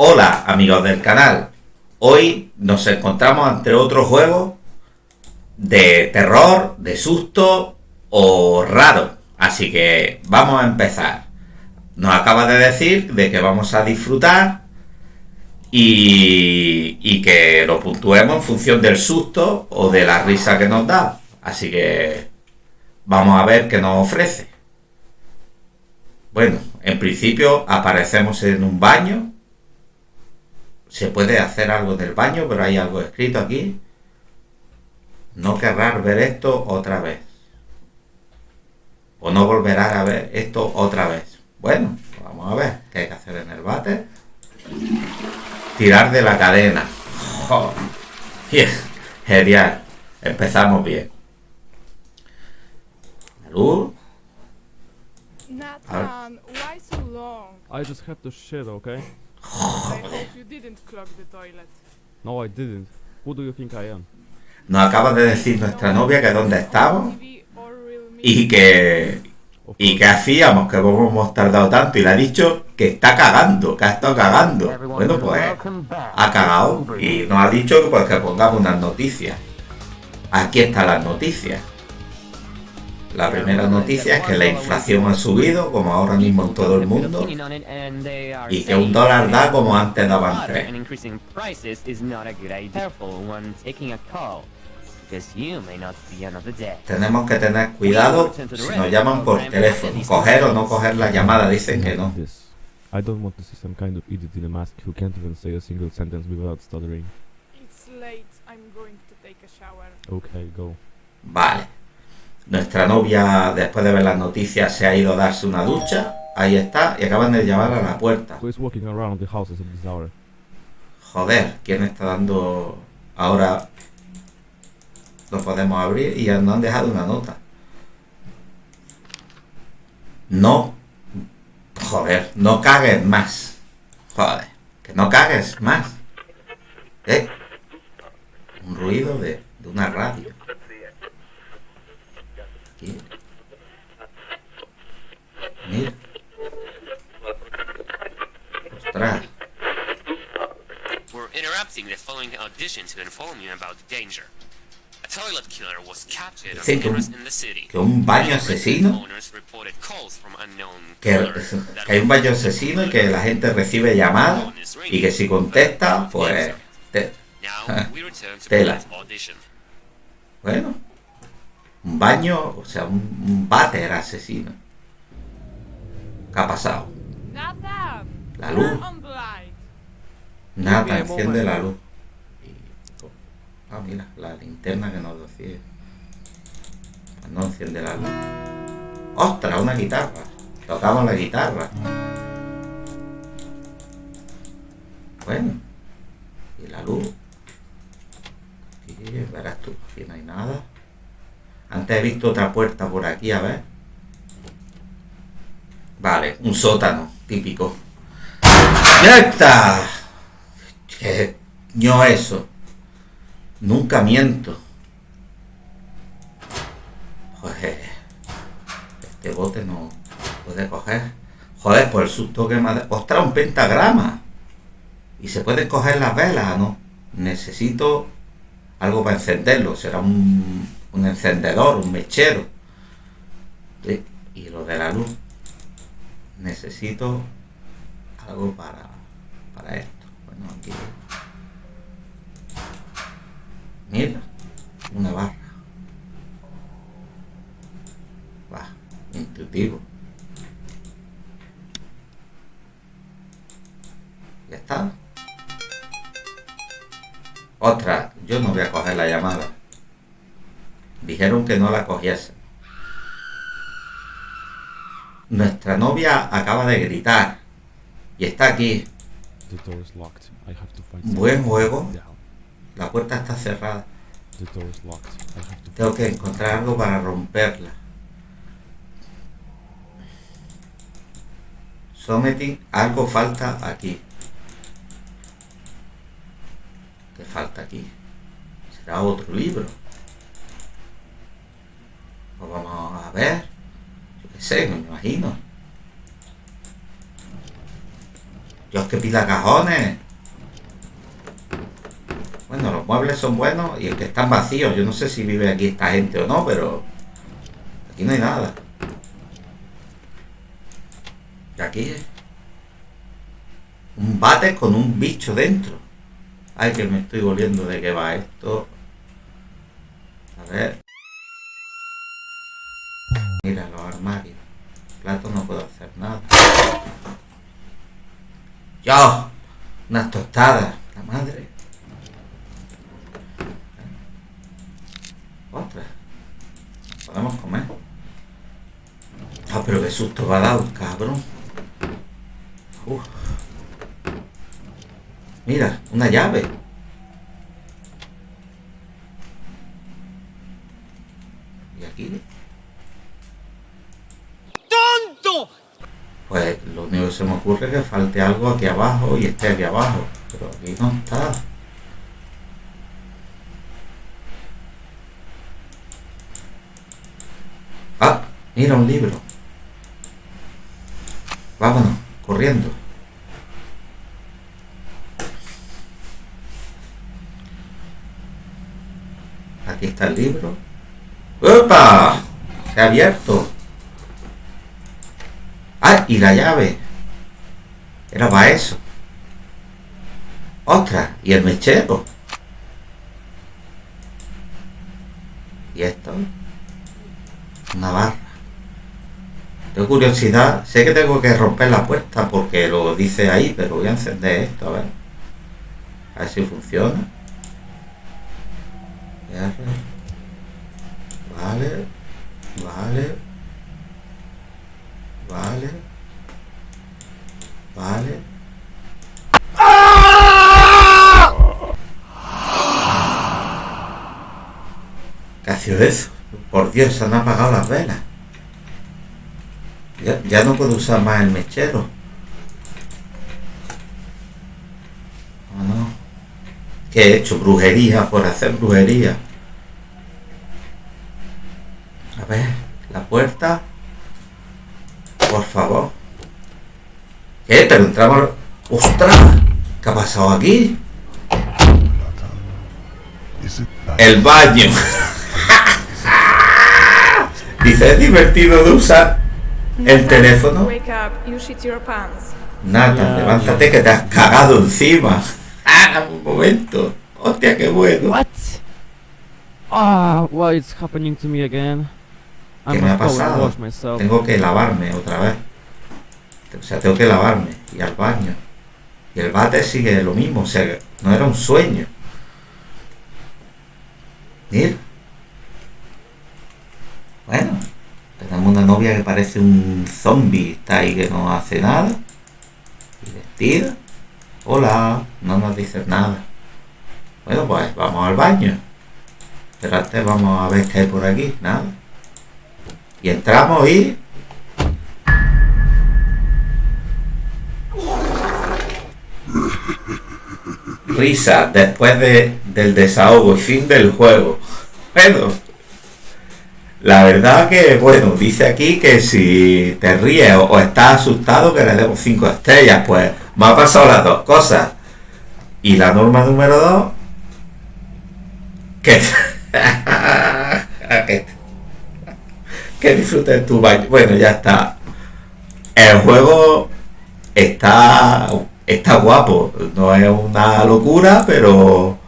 Hola amigos del canal, hoy nos encontramos ante otro juego de terror, de susto o raro, así que vamos a empezar. Nos acaba de decir de que vamos a disfrutar y, y que lo puntuemos en función del susto o de la risa que nos da, así que vamos a ver qué nos ofrece. Bueno, en principio aparecemos en un baño se puede hacer algo del baño, pero hay algo escrito aquí. No querrás ver esto otra vez. O no volverás a ver esto otra vez. Bueno, vamos a ver qué hay que hacer en el bate. Tirar de la cadena. Genial. Empezamos bien. La luz. Nathan, why so long? I just have to shit, okay? You didn't clog the toilet. No, I didn't. Who do you think I am? Nos acaba de decir nuestra novia que dónde estamos y que y qué hacíamos que hemos tardado tanto y le ha dicho que está cagando, que ha estado cagando. Bueno, pues ha cagado y nos ha dicho que, pues, que pongamos unas noticias. Aquí están las noticias. La primera noticia es que la inflación ha subido, como ahora mismo en todo el mundo, y que un dólar da como antes daban tres. Tenemos que tener cuidado si nos llaman por teléfono. Coger o no coger la llamada, dicen que no. This. I don't want to see some kind of idiot in a mask who can't even say a single sentence without stuttering. It's late. I'm going to take a shower. Okay, go. Vale. Nuestra novia, después de ver las noticias, se ha ido a darse una ducha. Ahí está, y acaban de llamar a la puerta. Joder, ¿quién está dando ahora? Lo podemos abrir y nos han dejado una nota. No. Joder, no cagues más. Joder, que no cagues más. ¿Eh? Un ruido de, de una radio. Aquí. Mira. Ostras. We're interrupting the following audition to inform you about the danger. A toilet killer was captured on Dicen que un- cameras in the city. que un baño asesino Owners reported calls from unknown que, hay un baño asesino y que la gente recibe llamadas y que si contesta, pues... te- Tela. bueno, un baño, o sea, un, un váter asesino. ¿Qué ha pasado? La luz. on the light. Nada, enciende la luz. Ah, mira, la linterna que nos decía. No enciende la luz. ¡Ostras! Una guitarra. Tocamos la guitarra. Bueno. Y la luz. Aquí, verás tú, aquí no hay nada. Antes he visto otra puerta por aquí, a ver. Vale, un sótano, típico. ¡Ya está! ¿Qué ño eso? Nunca miento. Joder. Este bote no puede coger. Joder, por el susto que me ha. ¡Ostras, un pentagrama! Y se pueden coger las velas, ¿no? Necesito algo para encenderlo. Será un, un encendedor, un mechero. Sí, Y lo de la luz. Necesito algo para, para esto. Bueno, aquí. Dijeron que no la cogiese. Nuestra novia acaba de gritar. Y está aquí. Buen juego. La puerta está cerrada. Tengo que encontrar algo para romperla. Something, algo falta aquí. ¿Qué falta aquí? ¿Será otro libro? Pues vamos a ver. Yo qué sé, me imagino. Dios, que pila cajones. Bueno, los muebles son buenos y el que están vacíos. Yo no sé si vive aquí esta gente o no, pero aquí no hay nada. Y aquí un bate con un bicho dentro. Ay, que me estoy volviendo de qué va esto. A ver. Mira los armarios. Plato no puedo hacer nada. ¡Yo! Unas tostadas. La madre. Otra. Podemos comer. Ah, pero qué susto va a dar, cabrón. Uf. Mira, una llave. ¿Y aquí? ¡Tonto! Pues lo único que se me ocurre que falte algo aquí abajo y esté aquí abajo. Pero aquí no está. Ah, mira un libro. Vámonos, corriendo. Aquí está el libro. ¡Opa! Se ha abierto. Ah, y la llave. Era para eso. Otra. Y el mechero. Y esto. Una barra. Tengo curiosidad. Sé que tengo que romper la puerta porque lo dice ahí, pero voy a encender esto a ver. A ver si funciona. Vale. Vale. Vale. Vale. ¿Qué ha sido eso? Por Dios, se han apagado las velas. Ya, ya no puedo usar más el mechero. Oh, no. ¿Qué he hecho? Brujería por hacer brujería. A ver, la puerta. Por favor. ¿Qué? Pero entramos. ¡Ostras! ¿Qué ha pasado aquí? El baño. Dice, es divertido de usar el teléfono. Ya, levántate que te has cagado encima. ¡Ah! Un momento. Hostia, qué bueno. What? Ah, why it's happening to me again? I ¿Qué me ha pasado? Tengo que lavarme otra vez. O sea, tengo que lavarme y al baño. Y el bate sigue lo mismo. O sea, no era un sueño. Mira. Bueno, tenemos una novia que parece un zombie. Está ahí que no hace nada. Y vestida. Hola, no nos dices nada. Bueno, pues vamos al baño. Pero antes vamos a ver qué hay por aquí. Nada. Y entramos y... Risa después de, del desahogo y fin del juego. Bueno, la verdad que, bueno, dice aquí que si te ríes o, estás asustado que le demos 5 estrellas. Pues me ha pasado las dos cosas. Y la norma número 2, que... que que disfrutes tu baño. Bueno, ya está. El juego está está guapo. No es una locura, pero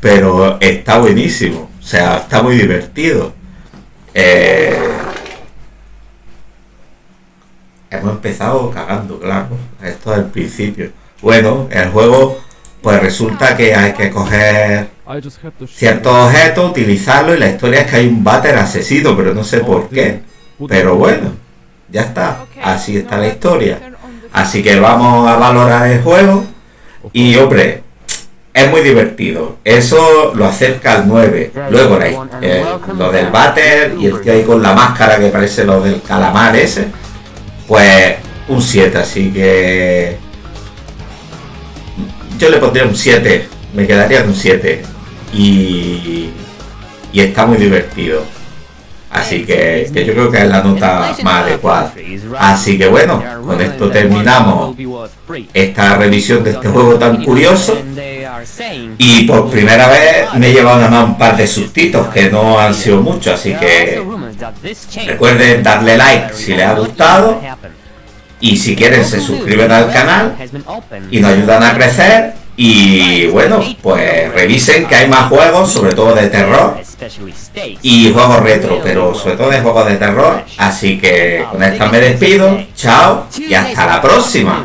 pero está buenísimo. O sea, está muy divertido. Eh, hemos empezado cagando, claro. Esto es el principio. Bueno, el juego, pues resulta que hay que coger ciertos objetos, utilizarlo y la historia es que hay un váter asesino, pero no sé por qué. Pero bueno, ya está. Así está la historia. Así que vamos a valorar el juego y hombre, es muy divertido. Eso lo acerca al 9. Luego eh, lo del váter y el tío ahí con la máscara que parece lo del calamar ese, pues un 7, así que yo le pondría un 7, me quedaría en un 7 y, y está muy divertido. Así que, que yo creo que es la nota más adecuada. Así que bueno, con esto terminamos esta revisión de este juego tan curioso. Y por primera vez me he llevado nada más un par de sustitos que no han sido muchos, así que recuerden darle like si les ha gustado. y si quieren se suscriben al canal y nos ayudan a crecer y bueno, pues revisen que hay más juegos, sobre todo de terror y juegos retro, pero sobre todo de juegos de terror. Así que con esta me despido, chao y hasta la próxima.